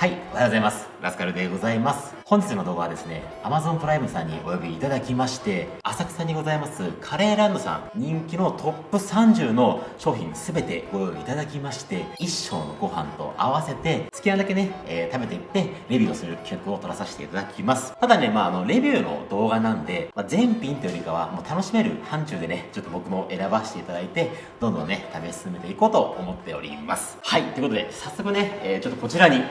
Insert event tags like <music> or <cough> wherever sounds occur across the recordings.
はい、おはようございます。ラスカルでございます。本日の動画はですね、Amazon プライムさんにお呼びいただきまして、浅草にございますカレーランドさん人気のトップ30の商品すべてご用意いただきまして、一升のご飯と合わせて好きなだけね、えー、食べていってレビューをする企画を撮らさせていただきます。ただね、まああの、レビューの動画なんで、まあ、全品というよりかはもう楽しめる範疇でね、ちょっと僕も選ばせていただいて、どんどんね、食べ進めていこうと思っております。はい、ということで、早速ね、えー、ちょっとこちらに、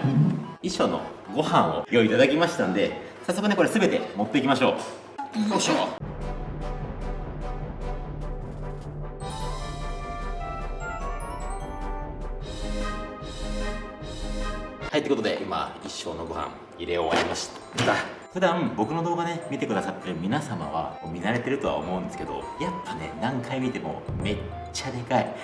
衣装のご飯を用意いただきましたんで早速ねこれ全て持っていきましょうよいしょはいということで今一升のご飯入れ終わりました。普段僕の動画ね見てくださってる皆様は見慣れてるとは思うんですけどやっぱね何回見てもめっちゃでかい。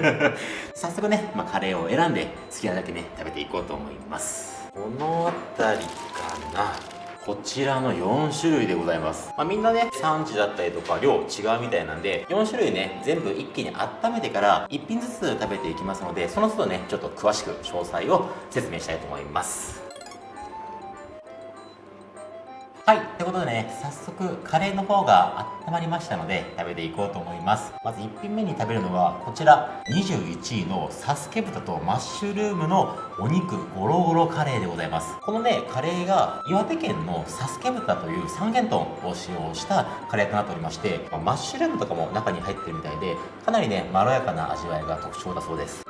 <laughs> 早速ね、まあ、カレーを選んで好きなだけね食べていこうと思います。この辺りかなこちらの4種類でございます。まあ、みんなね、産地だったりとか量違うみたいなんで、4種類ね、全部一気に温めてから1品ずつ食べていきますので、その都度ね、ちょっと詳しく詳細を説明したいと思います。はい。ということでね、早速、カレーの方が温まりましたので、食べていこうと思います。まず1品目に食べるのは、こちら、21位のサスケ豚とマッシュルームのお肉ゴロゴロカレーでございます。このね、カレーが岩手県のサスケ豚という三元豚を使用したカレーとなっておりまして、マッシュルームとかも中に入ってるみたいで、かなりね、まろやかな味わいが特徴だそうです。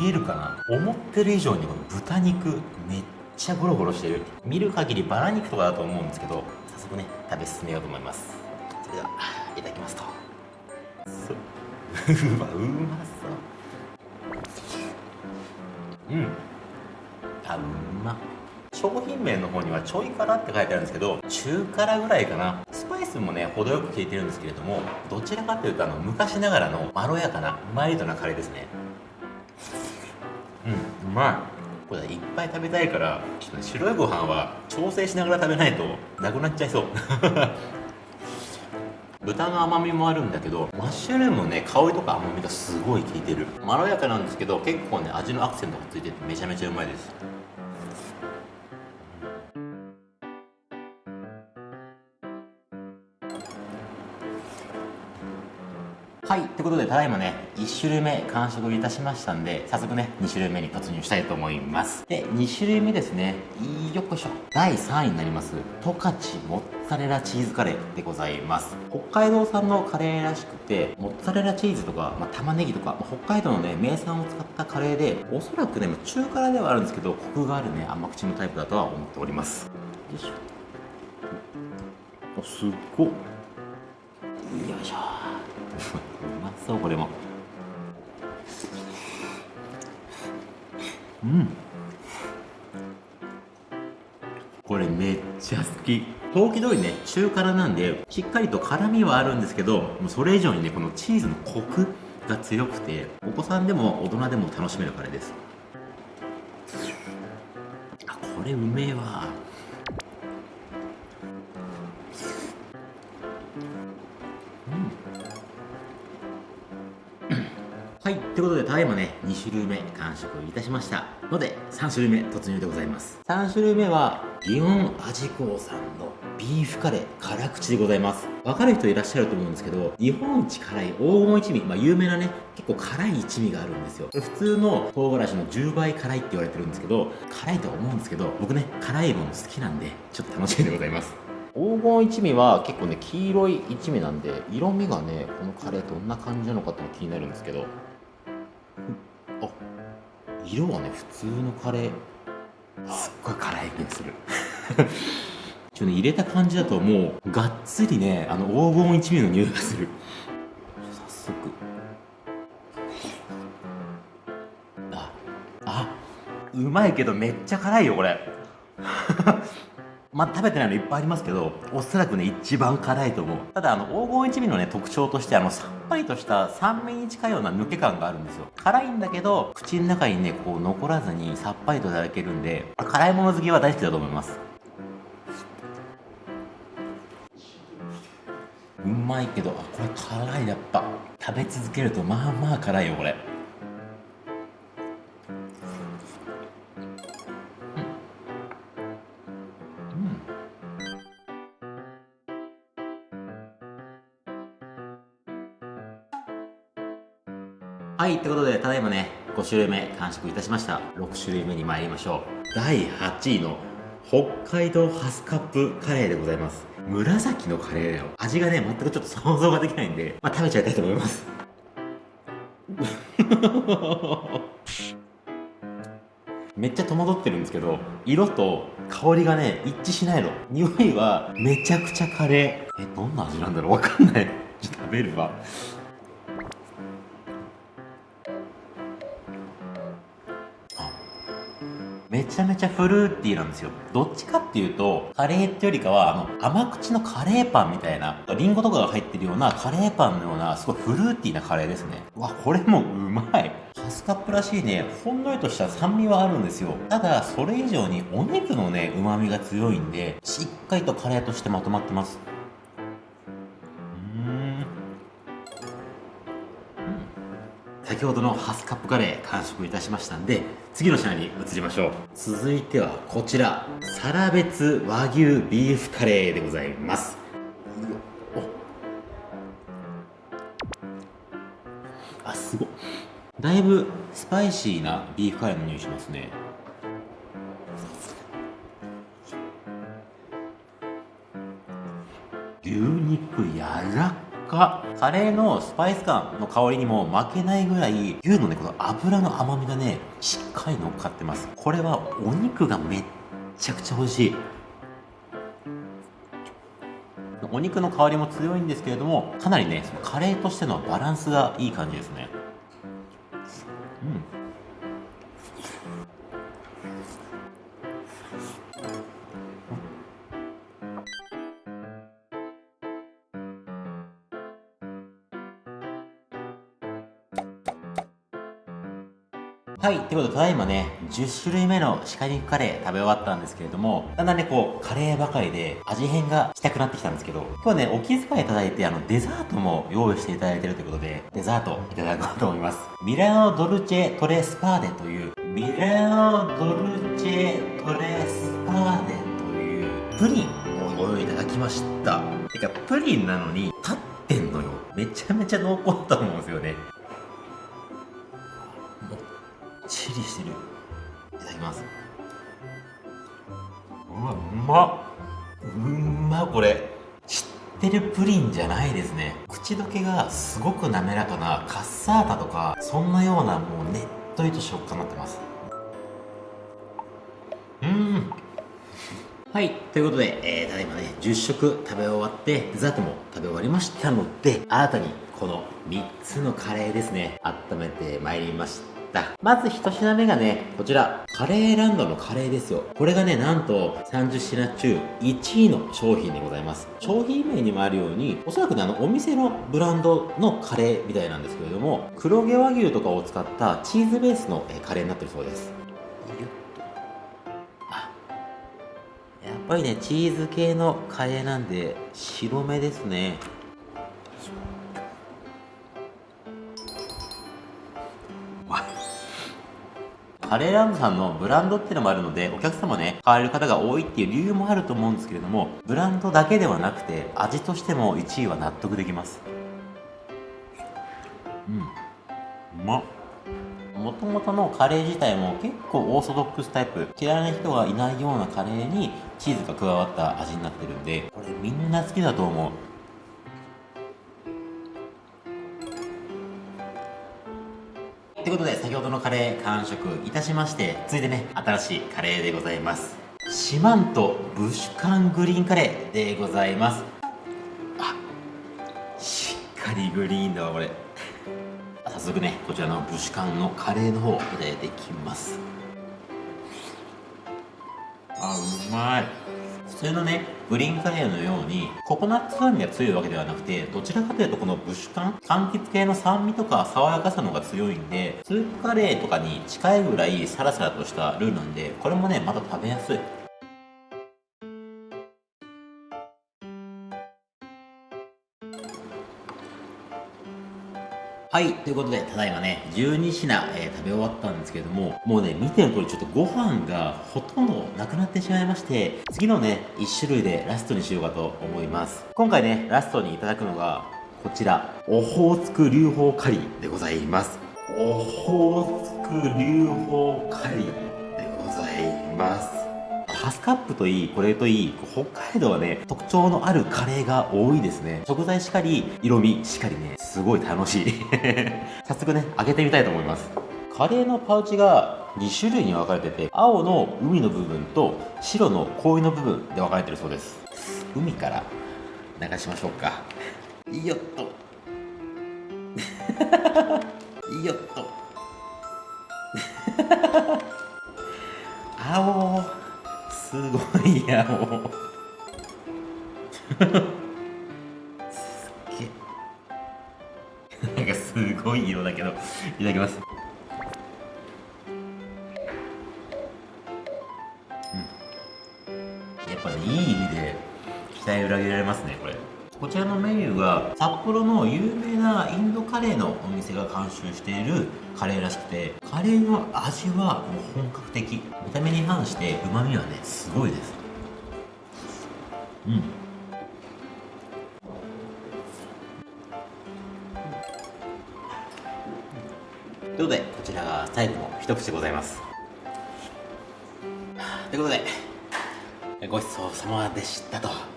見えるかな。思ってる以上にこの豚肉めっちゃゴロゴロしてる。見る限りバラ肉とかだと思うんですけど早速ね食べ進めようと思います。それではいただきますと。う。わ <laughs> うまそう。うん。あうま。商品名の方にはちょい辛って書いてあるんですけど中辛ぐらいかな。スパイスもね程よく効いてるんですけれどもどちらかというとあの昔ながらのまろやかなマイルドなカレーですね。まいこれいっぱい食べたいからちょっと、ね、白いご飯は調整しながら食べないとなくなっちゃいそう。<laughs> 豚の甘みもあるんだけどマッシュルームのね香りとか甘みがすごい効いてる。まろやかなんですけど結構ね味のアクセントがついててめちゃめちゃうまいです。はい。ということで、ただいまね、1種類目完食いたしましたんで、早速ね、2種類目に突入したいと思います。で、2種類目ですね、よっこいしょ。第3位になります、十勝モッツァレラチーズカレーでございます。北海道産のカレーらしくて、モッツァレラチーズとか、まあ、玉ねぎとか、ま、北海道のね、名産を使ったカレーで、おそらくね、中辛ではあるんですけど、コクがあるね、甘口のタイプだとは思っております。よいしょ。お、すっごっ。よいしょ。うまそうこれも。うん。これめっちゃ好き。陶器通りね中辛なんでしっかりと辛みはあるんですけどもうそれ以上にねこのチーズのコクが強くてお子さんでも大人でも楽しめるカレーです。あこれうめえわ。はい。ということで、ただいまね、2種類目完食いたしました。ので、3種類目突入でございます。3種類目は、祇園味子さんのビーフカレー辛口でございます。わかる人いらっしゃると思うんですけど、日本一辛い黄金一味、まあ有名なね、結構辛い一味があるんですよ。普通の唐辛子の10倍辛いって言われてるんですけど、辛いとは思うんですけど、僕ね、辛いもの好きなんで、ちょっと楽しみでございます。黄金一味は結構ね黄色い一味なんで色味がねこのカレーどんな感じなのかって気になるんですけど色はね普通のカレーすっごい辛い気がする。<laughs> ちょっとね入れた感じだともうがっつりねあの黄金一味の匂いがする。早速。ああうまいけどめっちゃ辛いよこれ。まあ、食べてないのいっぱいありますけど、おそらくね、一番辛いと思う。ただ、あの、黄金一味のね、特徴として、あの、さっぱりとした酸味に近いような抜け感があるんですよ。辛いんだけど、口の中にね、こう、残らずにさっぱりといただけるんで、辛いもの好きは大好きだと思います。うまいけど、あ、これ辛い、やっぱ。食べ続けるとまあまあ辛いよこれ種類目完食いたしました。6種類目に参りましょう。第8位の北海道ハスカップカレーでございます。紫のカレーだよ。味がね、全くちょっと想像ができないんで、まあ、食べちゃいたいと思います。<laughs> めっちゃ戸惑ってるんですけど、色と香りがね、一致しないの。匂いはめちゃくちゃカレー。え、どんな味なんだろうわかんない。食べるわ。めちゃめちゃフルーティーなんですよ。どっちかっていうと、カレーってよりかは、あの、甘口のカレーパンみたいな、リンゴとかが入ってるようなカレーパンのような、すごいフルーティーなカレーですね。うわ、これもうまい。ハスカップらしいね、ほんのりとした酸味はあるんですよ。ただ、それ以上にお肉のね、旨味が強いんで、しっかりとカレーとしてまとまってます。先ほどのハスカップカレー完食いたしましたんで次の品に移りましょう。続いてはこちらサラベツ和牛ビーフカレーでございます。あすご。だいぶスパイシーなビーフカレーの匂いしますね。牛肉柔らかカレーのスパイス感の香りにも負けないぐらい牛のねこの脂の甘みがねしっかり乗っかってます。これはお肉がめっちゃくちゃ美味しい。お肉の香りも強いんですけれどもかなりねそのカレーとしてのバランスがいい感じですね。はい。ということで、ただいまね、10種類目の鹿肉カレー食べ終わったんですけれども、だんだんね、こう、カレーばかりで味変がしたくなってきたんですけど、今日はね、お気遣いいただいて、あの、デザートも用意していただいてるということで、デザートいただこうと思います。ミラノドルチェトレスパーデという、ミラノドルチェトレスパーデというプリンをご用意いただきました。てか、プリンなのに立ってんのよ。めちゃめちゃ濃厚だと思うんですよね。ちりしてる。いただきます。うわうまうまこれ。知ってるプリンじゃないですね。口どけがすごく滑らかなカッサータとかそんなようなもうねっとりと食感になってます。うん。はい。ということで、えー、ただいまね、10食食べ終わって、デザートも食べ終わりましたので、新たにこの3つのカレーですね、温めてまいりました。った。まず一品目がねこちら。カレーランドのカレーですよ。これがねなんと30品中1位の商品でございます。商品名にもあるようにおそらくねあのお店のブランドのカレーみたいなんですけれども黒毛和牛とかを使ったチーズベースのカレーになってるそうです。やっぱりねチーズ系のカレーなんで白目ですね。カレーランさんのブランドっていうのもあるので、お客様ね、買われる方が多いっていう理由もあると思うんですけれども、ブランドだけではなくて、味としても1位は納得できます。うん。うまっ。もともとのカレー自体も結構オーソドックスタイプ嫌いな人がいないようなカレーにチーズが加わった味になってるんでこれみんな好きだと思うということで、先ほどのカレー完食いたしまして、続いてね、新しいカレーでございます。四万十ブシュカングリーンカレーでございます。あ、しっかりグリーンだわ、これ。早速ね、こちらのブシュカンのカレーの方、いただいていきます。あ、うまい。普通のね、グリーンカレーのように、ココナッツ酸味が強いわけではなくて、どちらかというとこのブッシュ缶、柑橘系の酸味とか爽やかさのが強いんで、スープカレーとかに近いぐらいサラサラとしたルーなんで、これもね、また食べやすい。はい、ということで、ただいまね、12品、えー食べ終わったんですけれども、もうね、見ての通りちょっとご飯がほとんどなくなってしまいまして、次のね、1種類でラストにしようかと思います。今回ね、ラストにいただくのが、こちら、オホーツク流法カリーでございます。オホーツク流法カリーでございます。ハスカップといい、これといい、北海道はね、特徴のあるカレーが多いですね。食材しかり、色味しかりね、すごい楽しい。<laughs> 早速ね、開けてみたいと思います。カレーのパウチが2種類に分かれてて、青の海の部分と白の氷の部分で分かれてるそうです。海から流しましょうか。よっと。<laughs> よっと。<laughs> 青。すごいやもう。すっげなんかすごい色だけどいただきます。うん。やっぱねいい意味で期待裏切られますねこれ。こちらのメニューが札幌の有名なインドカレーのお店が監修しているカレーらしくてカレーの味はもう本格的。見た目に反してうまみはねすごいです。うん。ということでこちらが最後の一口でございます。ということでごちそうさまでしたと。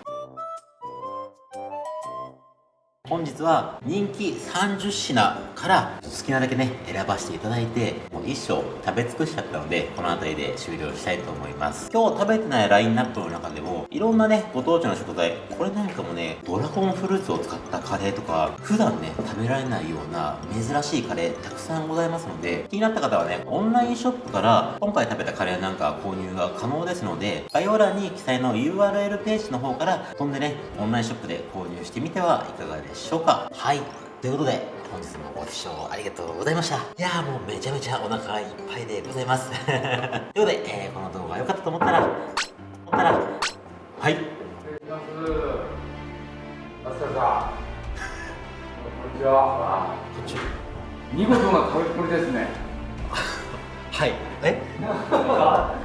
本日は人気30品から好きなだけね選ばせていただいてもう一生食べ尽くしちゃったのでこの辺りで終了したいと思います。今日食べてないラインナップの中でもいろんなねご当地の食材これなんかもねドラゴンフルーツを使ったカレーとか普段ね食べられないような珍しいカレーたくさんございますので気になった方はねオンラインショップから今回食べたカレーなんか購入が可能ですので概要欄に記載の URL ページの方から飛んでねオンラインショップで購入してみてはいかがでしょうか。はい。ということで本日もご視聴ありがとうございました。いやーもうめちゃめちゃお腹いっぱいでございます。<laughs> ということで、えーこの動画が良かったと思ったら思ったらはい。失礼します。マスターさん。こんにちは。こっち見事な食べっぷりですね。は。いえ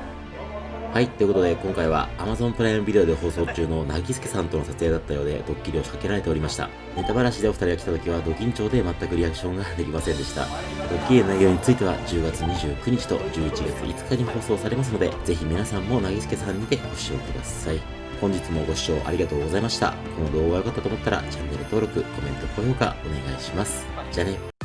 はい、ということで今回は Amazon プライムビデオで放送中のなぎすけさんとの撮影だったようでドッキリを仕掛けられておりました。ネタバラシでお二人が来た時はド緊張で全くリアクションができませんでした。ドッキリの内容については10月29日と11月5日に放送されますので、ぜひ皆さんもなぎすけさんにてご視聴ください。本日もご視聴ありがとうございました。この動画が良かったと思ったらチャンネル登録、コメント、高評価お願いします。じゃあね。